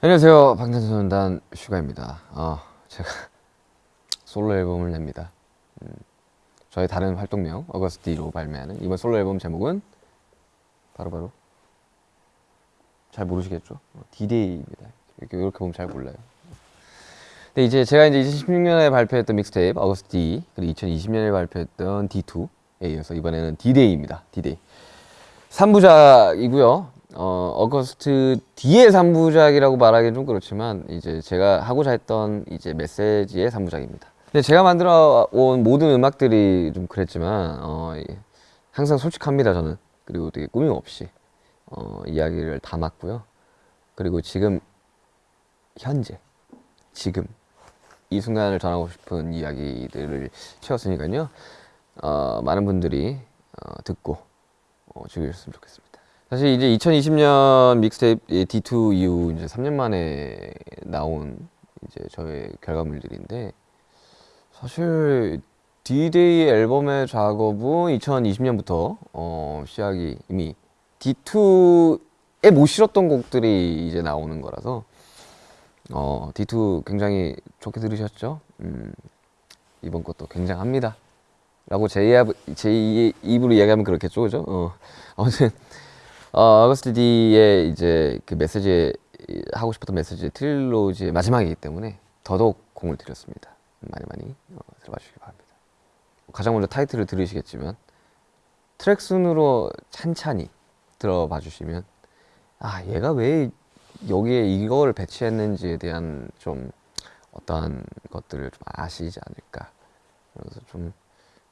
안녕하세요. 방탄소년단 슈가입니다. 어, 제가 솔로 앨범을 냅니다. 음, 저의 다른 활동명 Agust D로 발매하는 이번 솔로 앨범 제목은 바로바로 잘 모르시겠죠? 어, 디데이입니다. 이렇게, 이렇게 보면 잘 몰라요. 근데 이제 제가 이제 2016년에 발표했던 mixtape Agust D 그리고 2020년에 발표했던 D2에 이어서 이번에는 디데이입니다. 디데이 3부작이고요 어, 어거스트 뒤의 3부작이라고 말하기는 좀 그렇지만 이제 제가 하고자 했던 이제 메시지의 3부작입니다. 근데 제가 만들어 온 모든 음악들이 좀 그랬지만 어, 항상 솔직합니다 저는 그리고 되게 꾸밈 없이 어, 이야기를 담았고요. 그리고 지금 현재 지금 이 순간을 전하고 싶은 이야기들을 채웠으니까요. 어, 많은 분들이 어, 듣고 어, 즐기셨으면 좋겠습니다. 사실 이제 2020년 믹스테이프 D2 이후 이제 3년 만에 나온 이제 저의 결과물들인데 사실 D-Day 앨범의 작업은 2020년부터 어, 시작이 이미 D2에 못 실었던 곡들이 이제 나오는 거라서 어, D2 굉장히 좋게 들으셨죠? 음, 이번 것도 굉장합니다. 라고 제, 입, 제 입으로 이야기하면 그렇겠죠, 그죠? 어, 아무튼 어, 어거스트 D의 이제 그 메시지 하고 싶었던 메시지 트릴로지의 마지막이기 때문에 더더욱 공을 들였습니다. 많이 많이 어, 들어봐 주시기 바랍니다. 가장 먼저 타이틀을 들으시겠지만 트랙 순으로 찬찬히 들어봐 주시면 아 얘가 왜 여기에 이걸 배치했는지에 대한 좀 어떠한 것들을 좀 아시지 않을까 그래서 좀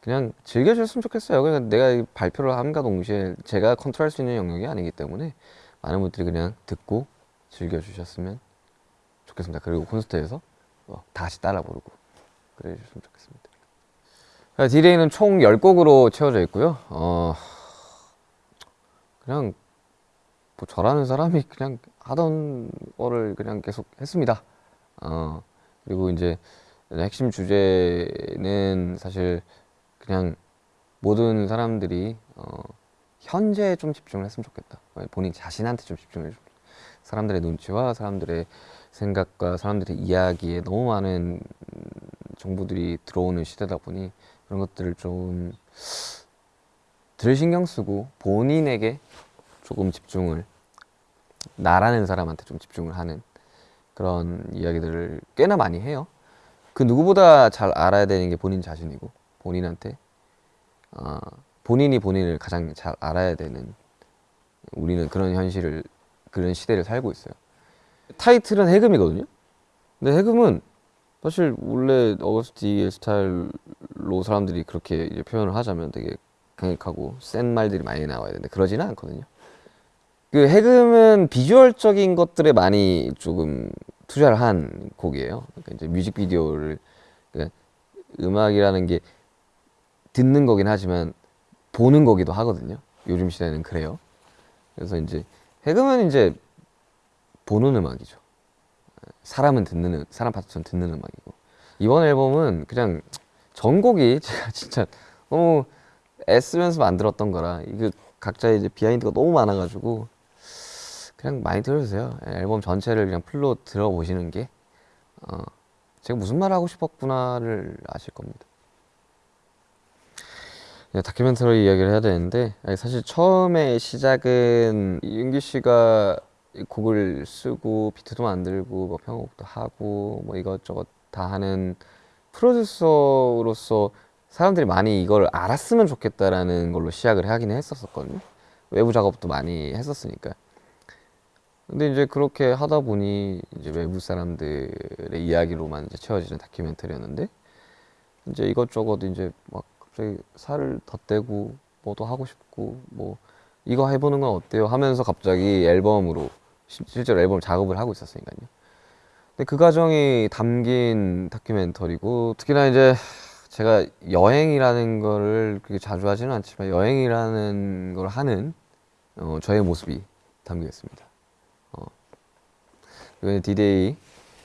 그냥 즐겨주셨으면 좋겠어요. 그냥 내가 발표를 함과 동시에 제가 컨트롤할 수 있는 영역이 아니기 때문에 많은 분들이 그냥 듣고 즐겨주셨으면 좋겠습니다. 그리고 콘서트에서 어, 다 같이 따라 부르고 그래 주셨으면 좋겠습니다. 디데이는 총 10곡으로 채워져 있고요. 어, 그냥 뭐 저라는 사람이 그냥 하던 거를 그냥 계속 했습니다. 어, 그리고 이제 핵심 주제는 사실 그냥 모든 사람들이 어, 현재에 좀 집중을 했으면 좋겠다. 본인 자신한테 좀 집중을 좀. 사람들의 눈치와 사람들의 생각과 사람들의 이야기에 너무 많은 정보들이 들어오는 시대다 보니 그런 것들을 좀 덜 신경 쓰고 본인에게 조금 집중을 나라는 사람한테 좀 집중을 하는 그런 이야기들을 꽤나 많이 해요. 그 누구보다 잘 알아야 되는 게 본인 자신이고 본인한테 어, 본인이 본인을 가장 잘 알아야 되는 우리는 그런 현실을 그런 시대를 살고 있어요. 타이틀은 해금이거든요. 근데 해금은 사실 원래 어거스티의 스타일로 사람들이 그렇게 표현을 하자면 되게 강력하고 센 말들이 많이 나와야 되는데 그러지는 않거든요. 그 해금은 비주얼적인 것들에 많이 조금 투자를 한 곡이에요. 그러니까 이제 뮤직비디오를 그러니까 음악이라는 게 듣는 거긴 하지만 보는 거기도 하거든요. 요즘 시대는 그래요. 그래서 이제 해금은 이제 보는 음악이죠. 사람은 듣는 사람 파트는 듣는 음악이고 이번 앨범은 그냥 전곡이 제가 진짜 너무 애쓰면서 만들었던 거라 이게 각자의 이제 비하인드가 너무 많아가지고 그냥 많이 들어주세요. 앨범 전체를 그냥 풀로 들어보시는 게 어, 제가 무슨 말 하고 싶었구나를 아실 겁니다. 네, 다큐멘터리 이야기를 해야 되는데 사실 처음에 시작은 윤기 씨가 곡을 쓰고 비트도 만들고 뭐 편곡도 하고 뭐 이것저것 다 하는 프로듀서로서 사람들이 많이 이걸 알았으면 좋겠다라는 걸로 시작을 하긴 했었거든요. 외부 작업도 많이 했었으니까. 근데 이제 그렇게 하다 보니 이제 외부 사람들의 이야기로만 이제 채워지는 다큐멘터리였는데 이제 이것저것 이제 막 갑자기 살을 덧대고 뭐도 하고 싶고 뭐 이거 해보는 건 어때요? 하면서 갑자기 앨범으로 실제로 앨범 작업을 하고 있었으니까요. 근데 그 과정이 담긴 다큐멘터리고 특히나 이제 제가 여행이라는 거를 그렇게 자주 하지는 않지만 여행이라는 걸 하는 어, 저의 모습이 담겨 있습니다. 어. 그리고 디데이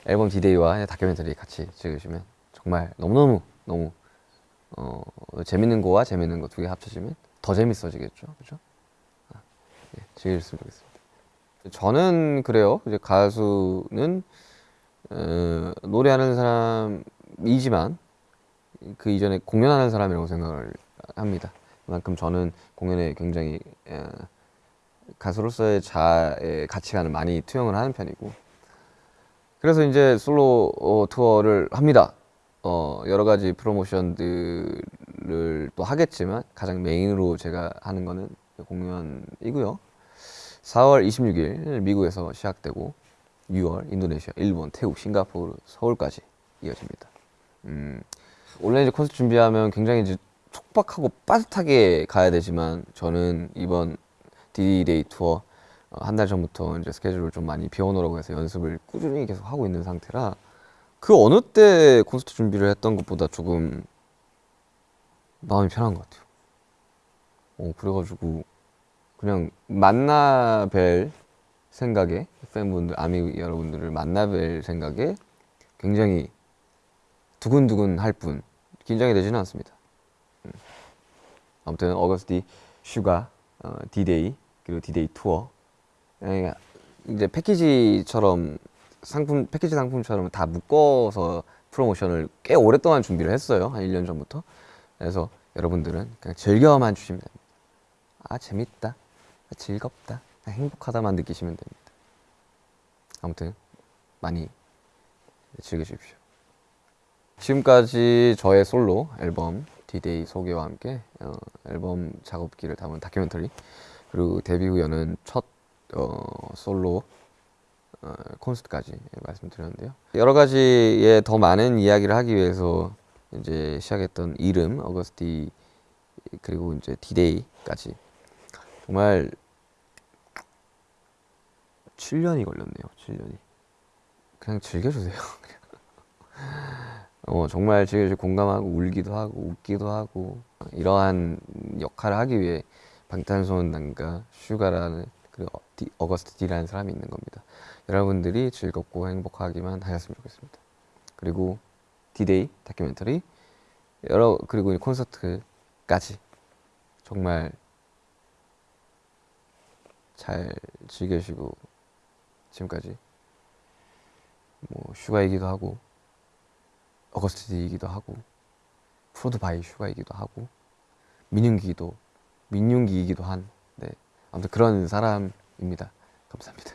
앨범 디데이와 다큐멘터리 같이 찍으시면 정말 너무너무 너무 어, 재밌는 거와 재밌는 거 두 개 합쳐지면 더 재밌어지겠죠. 그죠? 아, 예, 즐기셨으면 좋겠습니다. 저는 그래요. 이제 가수는 어, 노래하는 사람이지만 그 이전에 공연하는 사람이라고 생각을 합니다. 그만큼 저는 공연에 굉장히 어, 가수로서의 자의 가치관을 많이 투영을 하는 편이고 그래서 이제 솔로 어, 투어를 합니다. 어, 여러 가지 프로모션들을 또 하겠지만 가장 메인으로 제가 하는 거는 공연이고요. 4월 26일 미국에서 시작되고 6월 인도네시아, 일본, 태국, 싱가포르, 서울까지 이어집니다. 음, 원래 이제 콘서트 준비하면 굉장히 이제 촉박하고 빠듯하게 가야 되지만 저는 이번 디데이 투어 어, 한 달 전부터 이제 스케줄을 좀 많이 비워놓으라고 해서 연습을 꾸준히 계속 하고 있는 상태라 그 어느 때 콘서트 준비를 했던 것보다 조금 마음이 편한 것 같아요. 어, 그래가지고 그냥 만나 뵐 생각에 팬분들, 아미 여러분들을 만나 뵐 생각에 굉장히 두근두근 할 뿐 긴장이 되지는 않습니다. 음. 아무튼 Agust D 슈가 어, 디데이 그리고 디데이 투어 에, 이제 패키지처럼 상품 패키지 상품처럼 다 묶어서 프로모션을 꽤 오랫동안 준비를 했어요. 한 1년 전부터. 그래서 여러분들은 그냥 즐겨만 주시면 됩니다. 아 재밌다. 아, 즐겁다. 아, 행복하다만 느끼시면 됩니다. 아무튼 많이 즐겨주십시오. 지금까지 저의 솔로 앨범 디데이 소개와 함께 어, 앨범 작업기를 담은 다큐멘터리 그리고 데뷔 후 여는 첫 어, 솔로 어, 콘서트까지 말씀드렸는데요. 여러 가지의 더 많은 이야기를 하기 위해서 이제 시작했던 이름 Agust D 그리고 이제 디데이까지 정말 7년이 걸렸네요. 7년이 그냥 즐겨주세요. 어, 정말 즐겨주 공감하고 울기도 하고 웃기도 하고 이러한 역할을 하기 위해 방탄소년단과 슈가라는 그리고 어- 디- Agust D라는 사람이 있는 겁니다. 여러분들이 즐겁고 행복하기만 하셨으면 좋겠습니다. 그리고 디데이 다큐멘터리 여러 그리고 이 콘서트까지 정말 잘 즐겨주시고 지금까지 뭐 슈가이기도 하고 Agust D이기도 하고 Prod by 슈가이기도 하고 민윤기도 민윤기이기도 한 네. 아무튼 그런 사람 입니다. 감사합니다.